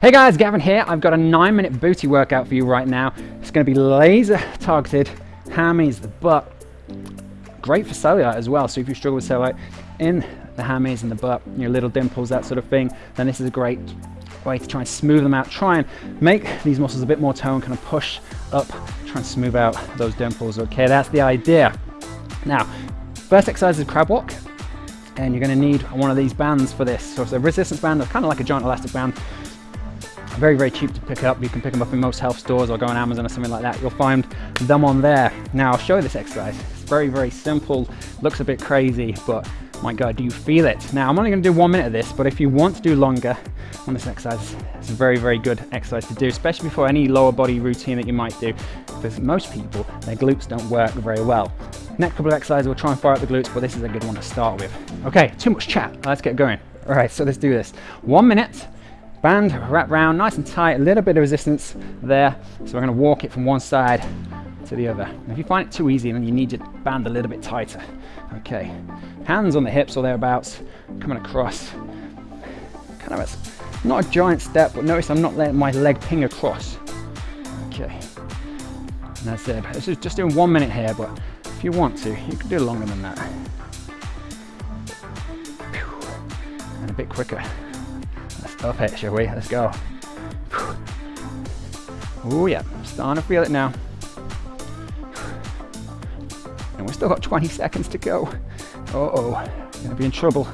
Hey guys, Gavin here. I've got a nine minute booty workout for you right now. It's gonna be laser targeted, hammies, the butt. Great for cellulite as well. So if you struggle with cellulite in the hammies and the butt, your little dimples, that sort of thing, then this is a great way to try and smooth them out. Try and make these muscles a bit more toned, kind of push up, try and smooth out those dimples. Okay, that's the idea. Now, first exercise is crab walk. And you're gonna need one of these bands for this. So it's a resistance band, kind of like a giant elastic band very, very cheap to pick up. You can pick them up in most health stores or go on Amazon or something like that. You'll find them on there. Now I'll show you this exercise. It's very, very simple, looks a bit crazy, but my God, do you feel it? Now I'm only gonna do one minute of this, but if you want to do longer on this exercise, it's a very, very good exercise to do, especially before any lower body routine that you might do, because most people, their glutes don't work very well. Next couple of exercises, we'll try and fire up the glutes, but this is a good one to start with. Okay, too much chat, let's get going. All right, so let's do this. One minute, band wrap round nice and tight a little bit of resistance there. So we're going to walk it from one side to the other. And if you find it too easy then you need your band a little bit tighter. Okay. Hands on the hips or thereabouts coming across. Kind of a, not a giant step but notice I'm not letting my leg ping across. Okay. And that's it. This is just doing one minute here but if you want to you can do longer than that. And a bit quicker up it, shall we? Let's go. Oh yeah, starting to feel it now. And we've still got 20 seconds to go. Uh oh, gonna be in trouble.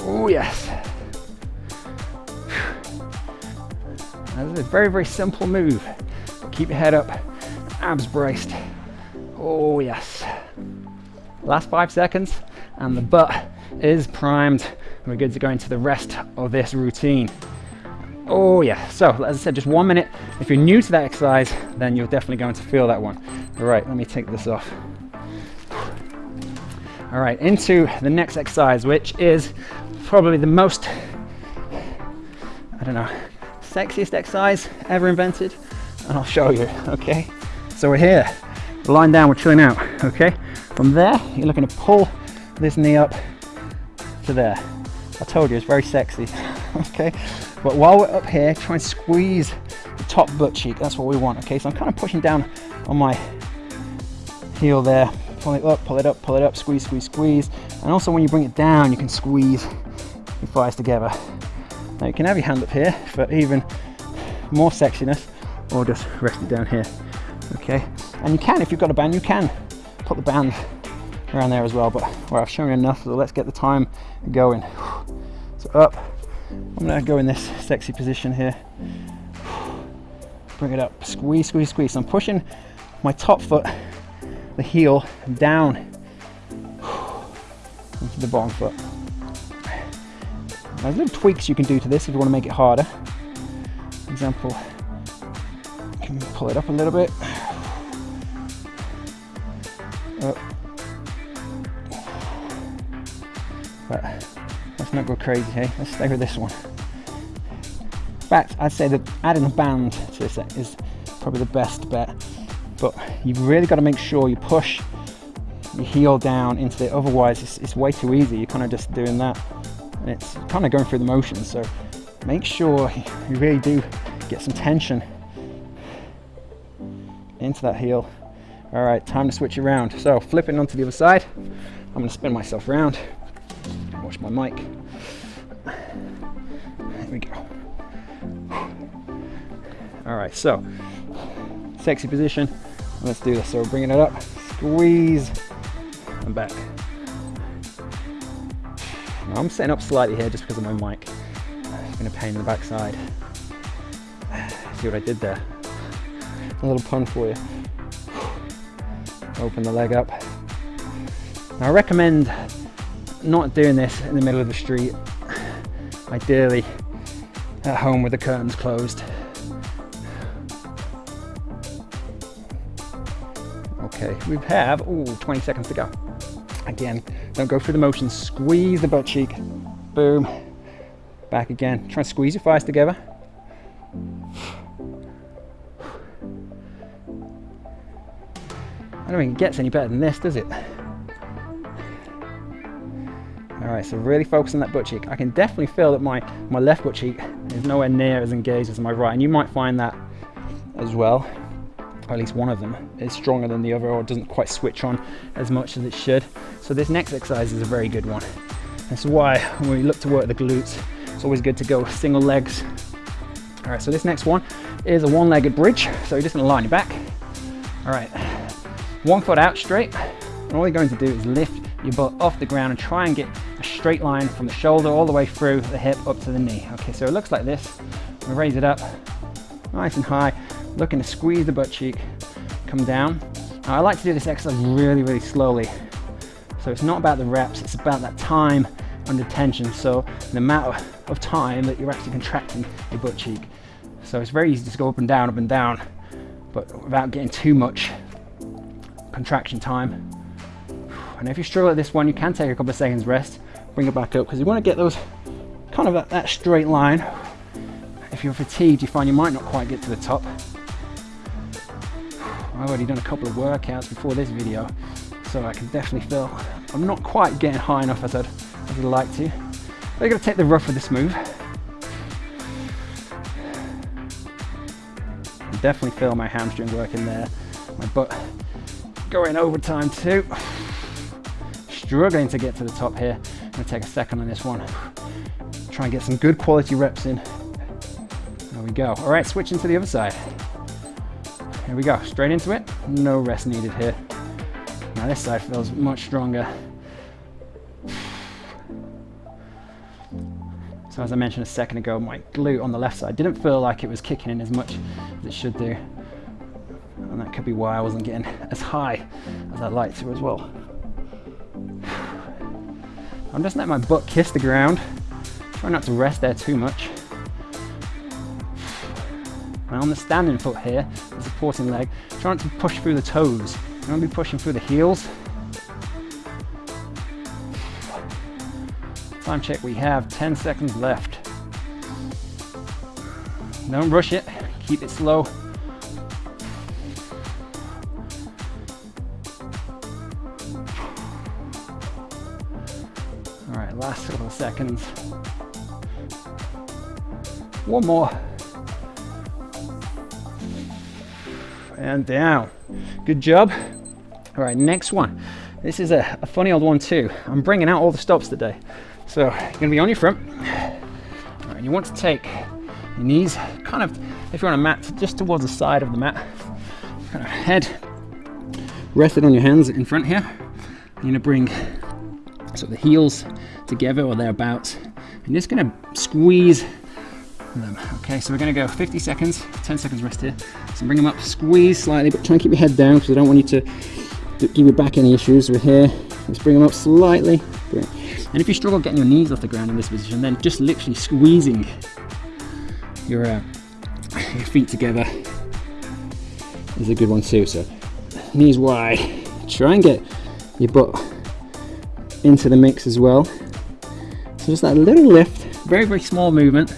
Oh yes. This is a very, very simple move. Keep your head up, abs braced. Oh yes. Last five seconds, and the butt is primed we're good to go into the rest of this routine. Oh yeah, so as I said, just one minute. If you're new to that exercise, then you're definitely going to feel that one. All right, let me take this off. All right, into the next exercise, which is probably the most, I don't know, sexiest exercise ever invented. And I'll show you, okay? So we're here, lying down, we're chilling out, okay? From there, you're looking to pull this knee up to there. I told you it's very sexy. Okay? But while we're up here try and squeeze the top butt cheek. That's what we want okay? So I'm kind of pushing down on my heel there. Pull it up pull it up pull it up. Squeeze squeeze squeeze. And also when you bring it down you can squeeze your thighs together. Now you can have your hand up here for even more sexiness or just rest it down here okay? And you can if you've got a band you can put the band around there as well but well, I've shown you enough so let's get the time going so up. I'm gonna go in this sexy position here. Bring it up, squeeze, squeeze, squeeze. So I'm pushing my top foot, the heel, down into the bottom foot. There's little tweaks you can do to this if you want to make it harder. Example, you can pull it up a little bit. Up. But Let's not go crazy, hey? Let's stay with this one. In fact, I'd say that adding a band to this is probably the best bet. But you've really got to make sure you push your heel down into it. Otherwise, it's, it's way too easy. You're kind of just doing that. And it's kind of going through the motions. So make sure you really do get some tension into that heel. All right, time to switch around. So flipping onto the other side, I'm gonna spin myself around my mic. There we go. All right, so sexy position. Let's do this. So we're bringing it up, squeeze, and back. Now I'm setting up slightly here just because of my mic. It's been a pain in the backside. See what I did there? A little pun for you. Open the leg up. Now I recommend not doing this in the middle of the street. Ideally at home with the curtains closed. Okay, we have ooh, 20 seconds to go. Again, don't go through the motions. Squeeze the butt cheek. Boom. Back again. Try and squeeze your thighs together. I don't think it gets any better than this, does it? All All right, so really focus on that butt cheek. I can definitely feel that my, my left butt cheek is nowhere near as engaged as my right, and you might find that as well. Or at least one of them is stronger than the other or doesn't quite switch on as much as it should. So this next exercise is a very good one. That's why when we look to work the glutes, it's always good to go single legs. All right, so this next one is a one-legged bridge. So you're just gonna line your back. All right, one foot out straight. And all you're going to do is lift your butt off the ground and try and get a straight line from the shoulder all the way through the hip up to the knee. Okay, so it looks like this. We raise it up nice and high, looking to squeeze the butt cheek, come down. Now I like to do this exercise really, really slowly. So it's not about the reps, it's about that time under tension. So the amount of time that you're actually contracting your butt cheek. So it's very easy to go up and down, up and down, but without getting too much contraction time. And if you struggle at this one, you can take a couple of seconds rest, bring it back up, because you want to get those kind of that, that straight line. If you're fatigued, you find you might not quite get to the top. I've already done a couple of workouts before this video, so I can definitely feel I'm not quite getting high enough as I'd, as I'd like to. Going to take the rough with this move. I definitely feel my hamstring working there. My butt going overtime too. Struggling to get to the top here. I'm gonna take a second on this one. Try and get some good quality reps in. There we go. All right, switching to the other side. Here we go, straight into it. No rest needed here. Now this side feels much stronger. So as I mentioned a second ago, my glute on the left side didn't feel like it was kicking in as much as it should do. And that could be why I wasn't getting as high as I'd like to as well. I'm just letting my butt kiss the ground. Try not to rest there too much. And on the standing foot here, the supporting leg, trying to push through the toes. You want to be pushing through the heels Time check, we have 10 seconds left. Don't rush it, keep it slow. Seconds. One more. And down. Good job. All right, next one. This is a, a funny old one too. I'm bringing out all the stops today. So you're gonna be on your front. and you want to take your knees kind of, if you're on a mat, just towards the side of the mat. Kind of head rested on your hands in front here. You're gonna bring sort of the heels together or thereabouts. And just gonna squeeze them. Okay, so we're gonna go 50 seconds, 10 seconds rest here. So bring them up, squeeze slightly, but try and keep your head down because I don't want you to give your back any issues. We're here, let's bring them up slightly. Great. And if you struggle getting your knees off the ground in this position, then just literally squeezing your, uh, your feet together is a good one too. So knees wide, try and get your butt into the mix as well. Just that little lift, very, very small movement,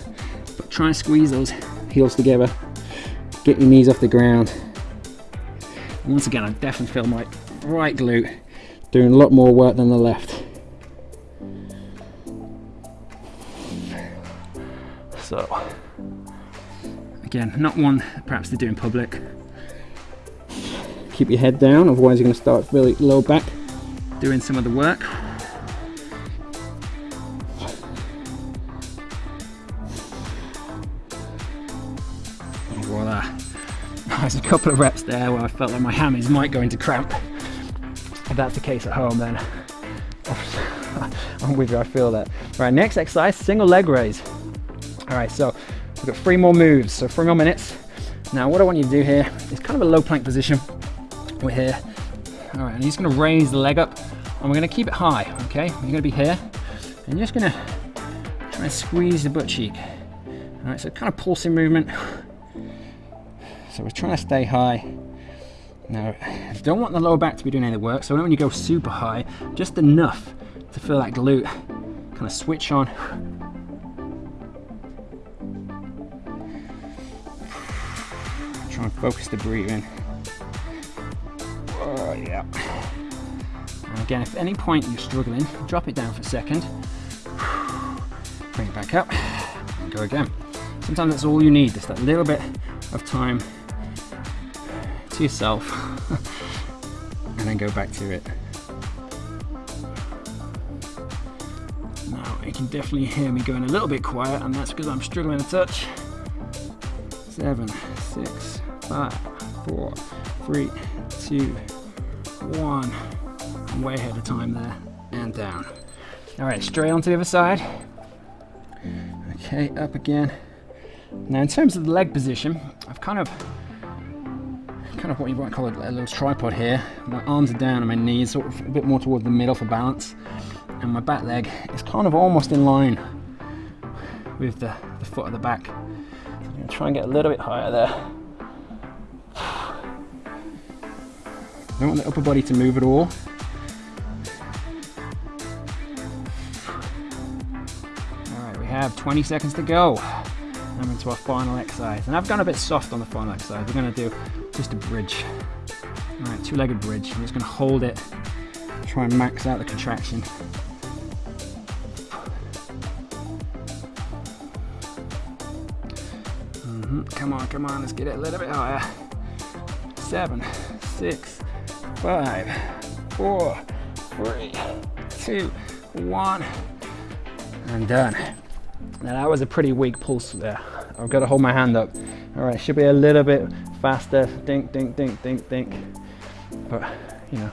but try and squeeze those heels together. Get your knees off the ground. And once again, I definitely feel my right glute doing a lot more work than the left. So again, not one perhaps to do in public. Keep your head down, otherwise you're going to start really low back doing some of the work. Couple of reps there where I felt like my hammies might go into cramp. If that's the case at home then I'm with you, I feel that. All right, next exercise, single leg raise. All right, so we've got three more moves, so three more minutes. Now what I want you to do here is kind of a low plank position. We're here. All right, and you're just gonna raise the leg up and we're gonna keep it high, okay? You're gonna be here and you're just gonna try and squeeze the butt cheek. All right, so kind of pulsing movement. So we're trying to stay high. Now, don't want the lower back to be doing any work, so I don't want you go super high, just enough to feel that glute kind of switch on Try and focus the breathing. Oh, yeah. And again, if at any point you're struggling, drop it down for a second, bring it back up, and go again. Sometimes that's all you need, just that little bit of time to yourself, and then go back to it. Now, you can definitely hear me going a little bit quiet, and that's because I'm struggling to touch. Seven, six, five, four, three, two, one. I'm way ahead of time there, and down. All right, straight onto the other side. Okay, up again. Now, in terms of the leg position, I've kind of, kind of what you might call a little tripod here. My arms are down and my knees sort of a bit more towards the middle for balance, and my back leg is kind of almost in line with the, the foot at the back. So I'm gonna try and get a little bit higher there. I Don't want the upper body to move at all. All right, we have 20 seconds to go. I'm into our final exercise. And I've gone a bit soft on the final exercise. We're gonna do just a bridge. All right, two-legged bridge. I'm just gonna hold it, try and max out the contraction. Mhm, Come on, come on, let's get it a little bit higher. Seven, six, five, four, three, two, one, and done. Now that was a pretty weak pulse there. I've got to hold my hand up. All right, should be a little bit faster. Dink, dink, dink, dink, dink. But, you know,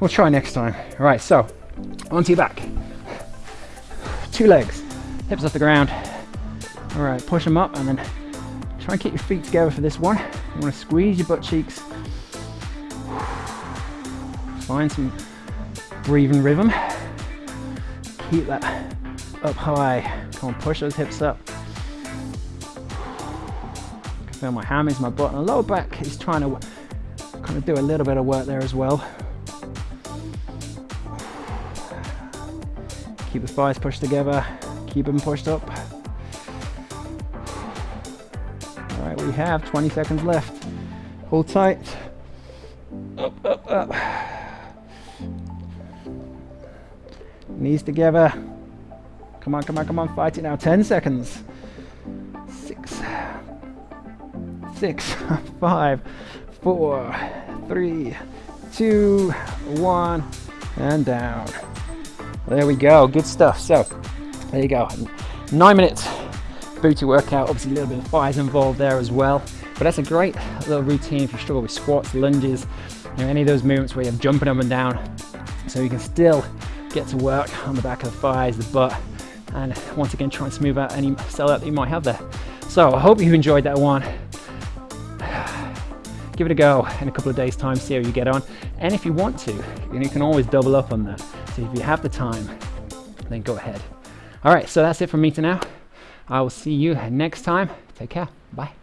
we'll try next time. All right, so onto your back. Two legs, hips off the ground. All right, push them up and then try and keep your feet together for this one. You want to squeeze your butt cheeks. Find some breathing rhythm. Keep that up high. Come on, push those hips up. Feel my hammies, my butt, and lower back is trying to kind of do a little bit of work there as well. Keep the thighs pushed together. Keep them pushed up. All right, we have 20 seconds left. Hold tight. Up, up, up. Knees together. Come on, come on, come on, fight it now. 10 seconds. Six, five, four, three, two, one, and down. There we go, good stuff. So, there you go. Nine minutes booty workout. Obviously, a little bit of thighs involved there as well. But that's a great little routine if you struggle with squats, lunges, you know, any of those movements where you're jumping up and down. So you can still get to work on the back of the thighs, the butt, and once again try and smooth out any cellulite that you might have there. So I hope you enjoyed that one. Give it a go in a couple of days time, see how you get on. And if you want to, you, can always double up on that. So if you have the time, then go ahead. All right, so that's it from me to now. I will see you next time. Take care. Bye.